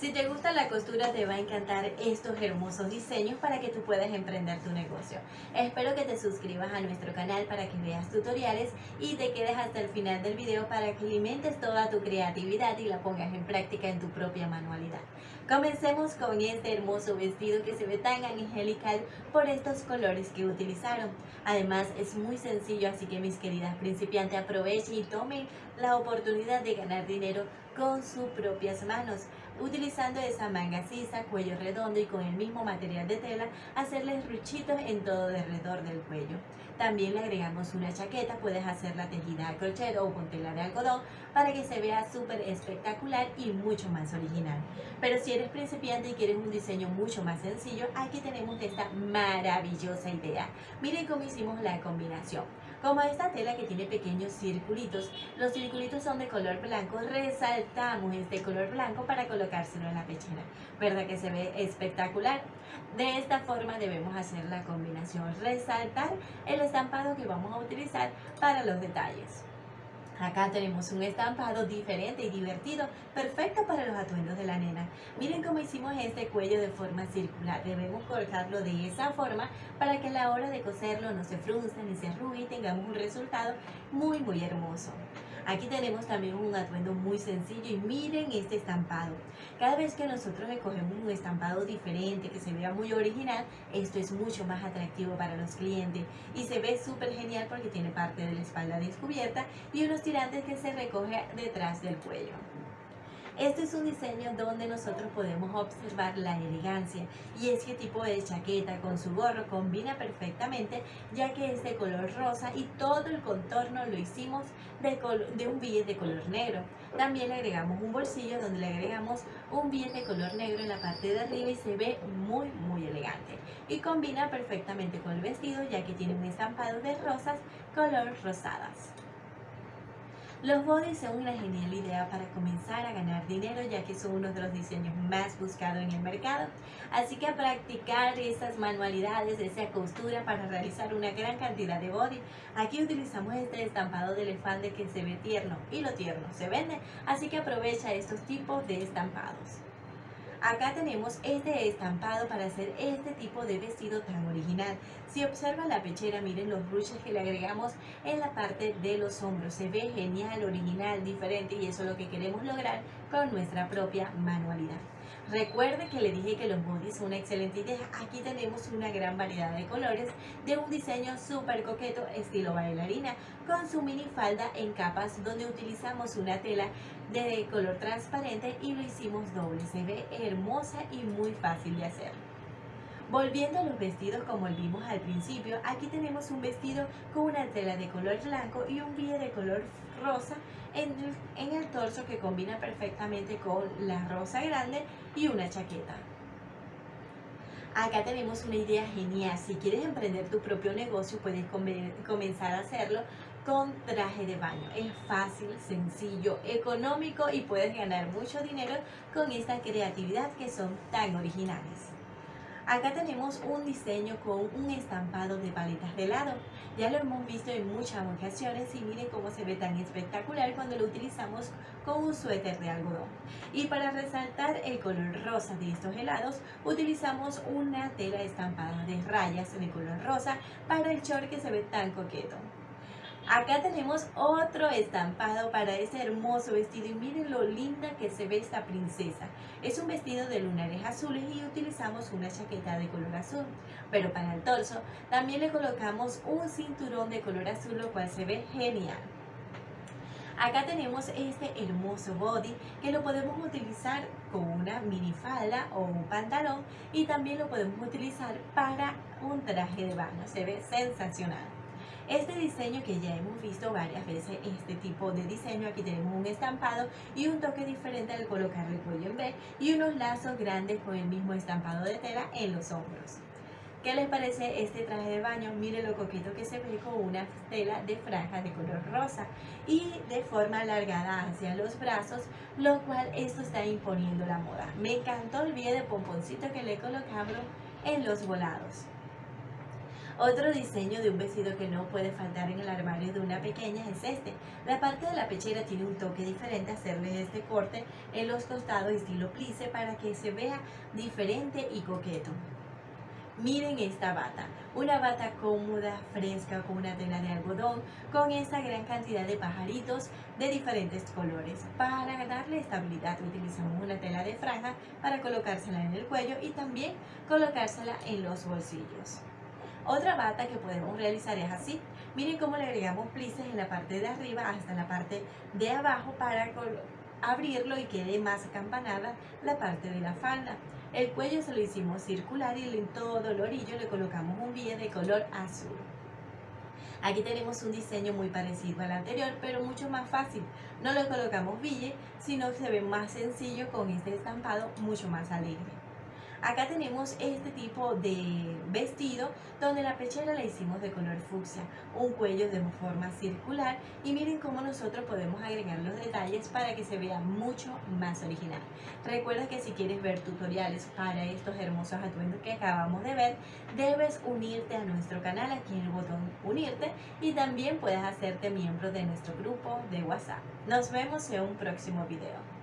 Si te gusta la costura te va a encantar estos hermosos diseños para que tú puedas emprender tu negocio. Espero que te suscribas a nuestro canal para que veas tutoriales y te quedes hasta el final del video para que alimentes toda tu creatividad y la pongas en práctica en tu propia manualidad. Comencemos con este hermoso vestido que se ve tan angelical por estos colores que utilizaron. Además es muy sencillo así que mis queridas principiantes aprovechen y tomen la oportunidad de ganar dinero con sus propias manos utilizando esa manga sisa, cuello redondo y con el mismo material de tela, hacerles ruchitos en todo alrededor del cuello. También le agregamos una chaqueta, puedes hacerla tejida a crochet o con tela de algodón para que se vea súper espectacular y mucho más original. Pero si eres principiante y quieres un diseño mucho más sencillo, aquí tenemos esta maravillosa idea. Miren cómo hicimos la combinación. Como esta tela que tiene pequeños circulitos, los circulitos son de color blanco, resaltamos este color blanco para colocárselo en la pechera. ¿Verdad que se ve espectacular? De esta forma debemos hacer la combinación, resaltar el estampado que vamos a utilizar para los detalles. Acá tenemos un estampado diferente y divertido, perfecto para los atuendos de la nena. Miren cómo hicimos este cuello de forma circular. Debemos colocarlo de esa forma para que a la hora de coserlo no se frunza ni se arrugue y tengamos un resultado muy muy hermoso. Aquí tenemos también un atuendo muy sencillo y miren este estampado. Cada vez que nosotros escogemos un estampado diferente, que se vea muy original, esto es mucho más atractivo para los clientes y se ve súper genial porque tiene parte de la espalda descubierta y unos tirantes que se recoge detrás del cuello. Este es un diseño donde nosotros podemos observar la elegancia y es que tipo de chaqueta con su gorro combina perfectamente ya que es de color rosa y todo el contorno lo hicimos de, de un billete de color negro. También le agregamos un bolsillo donde le agregamos un billete de color negro en la parte de arriba y se ve muy muy elegante y combina perfectamente con el vestido ya que tiene un estampado de rosas color rosadas. Los bodies son una genial idea para comenzar a ganar dinero ya que son uno de los diseños más buscados en el mercado. Así que a practicar esas manualidades, esa costura para realizar una gran cantidad de body. Aquí utilizamos este estampado de elefante que se ve tierno y lo tierno se vende. Así que aprovecha estos tipos de estampados. Acá tenemos este estampado para hacer este tipo de vestido tan original. Si observa la pechera, miren los ruches que le agregamos en la parte de los hombros. Se ve genial, original, diferente y eso es lo que queremos lograr con nuestra propia manualidad. Recuerde que le dije que los bodies son una excelente idea. Aquí tenemos una gran variedad de colores de un diseño súper coqueto estilo bailarina con su mini falda en capas donde utilizamos una tela de color transparente y lo hicimos doble. Se ve hermosa y muy fácil de hacer. Volviendo a los vestidos como vimos al principio, aquí tenemos un vestido con una tela de color blanco y un bille de color rosa en el, en el torso que combina perfectamente con la rosa grande y una chaqueta. Acá tenemos una idea genial. Si quieres emprender tu propio negocio, puedes comenzar a hacerlo con traje de baño. Es fácil, sencillo, económico y puedes ganar mucho dinero con esta creatividad que son tan originales. Acá tenemos un diseño con un estampado de paletas de helado. Ya lo hemos visto en muchas ocasiones y miren cómo se ve tan espectacular cuando lo utilizamos con un suéter de algodón. Y para resaltar el color rosa de estos helados, utilizamos una tela estampada de rayas de color rosa para el short que se ve tan coqueto. Acá tenemos otro estampado para este hermoso vestido y miren lo linda que se ve esta princesa. Es un vestido de lunares azules y utilizamos una chaqueta de color azul. Pero para el torso también le colocamos un cinturón de color azul lo cual se ve genial. Acá tenemos este hermoso body que lo podemos utilizar con una minifalda o un pantalón y también lo podemos utilizar para un traje de baño. Se ve sensacional. Este diseño que ya hemos visto varias veces, este tipo de diseño, aquí tenemos un estampado y un toque diferente al colocar el cuello en B y unos lazos grandes con el mismo estampado de tela en los hombros. ¿Qué les parece este traje de baño? Miren lo coqueto que se ve con una tela de franjas de color rosa y de forma alargada hacia los brazos, lo cual esto está imponiendo la moda. Me encantó el video de pomponcito que le colocamos en los volados. Otro diseño de un vestido que no puede faltar en el armario de una pequeña es este. La parte de la pechera tiene un toque diferente, hacerle este corte en los costados estilo plice para que se vea diferente y coqueto. Miren esta bata, una bata cómoda, fresca, con una tela de algodón, con esta gran cantidad de pajaritos de diferentes colores. Para darle estabilidad utilizamos una tela de franja para colocársela en el cuello y también colocársela en los bolsillos. Otra bata que podemos realizar es así. Miren cómo le agregamos plices en la parte de arriba hasta la parte de abajo para abrirlo y quede más acampanada la parte de la falda. El cuello se lo hicimos circular y en todo el orillo le colocamos un bille de color azul. Aquí tenemos un diseño muy parecido al anterior, pero mucho más fácil. No le colocamos bille, sino que se ve más sencillo con este estampado mucho más alegre. Acá tenemos este tipo de vestido donde la pechera la hicimos de color fucsia, un cuello de forma circular y miren cómo nosotros podemos agregar los detalles para que se vea mucho más original. Recuerda que si quieres ver tutoriales para estos hermosos atuendos que acabamos de ver, debes unirte a nuestro canal aquí en el botón unirte y también puedes hacerte miembro de nuestro grupo de WhatsApp. Nos vemos en un próximo video.